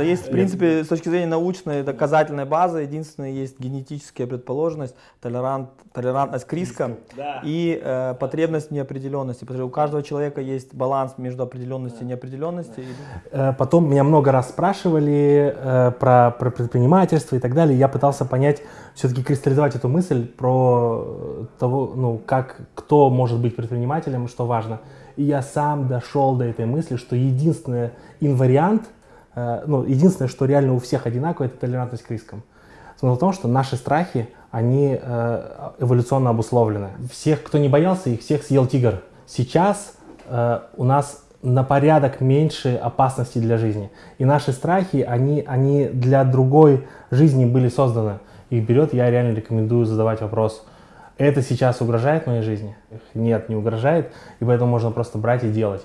Есть, в принципе, с точки зрения научной доказательной базы, единственное, есть генетическая предположенность, толерант, толерантность к рискам Да. и э, потребность неопределенности. Потому что у каждого человека есть баланс между определенностью и неопределенностью. Э, Потом меня много раз спрашивали э, про, про предпринимательство и так далее. Я пытался понять, все-таки кристаллизовать эту мысль про э, того, ну, как, кто может быть предпринимателем и что важно. И я сам дошел до этой мысли, что единственный инвариант, ну, единственное, что реально у всех одинаково, это толерантность к рискам. Смысл в том, что наши страхи, они э, эволюционно обусловлены. Всех, кто не боялся их, всех съел тигр. Сейчас э, у нас на порядок меньше опасностей для жизни. И наши страхи, они, они для другой жизни были созданы. Их берет, я реально рекомендую задавать вопрос, это сейчас угрожает моей жизни? Нет, не угрожает, и поэтому можно просто брать и делать.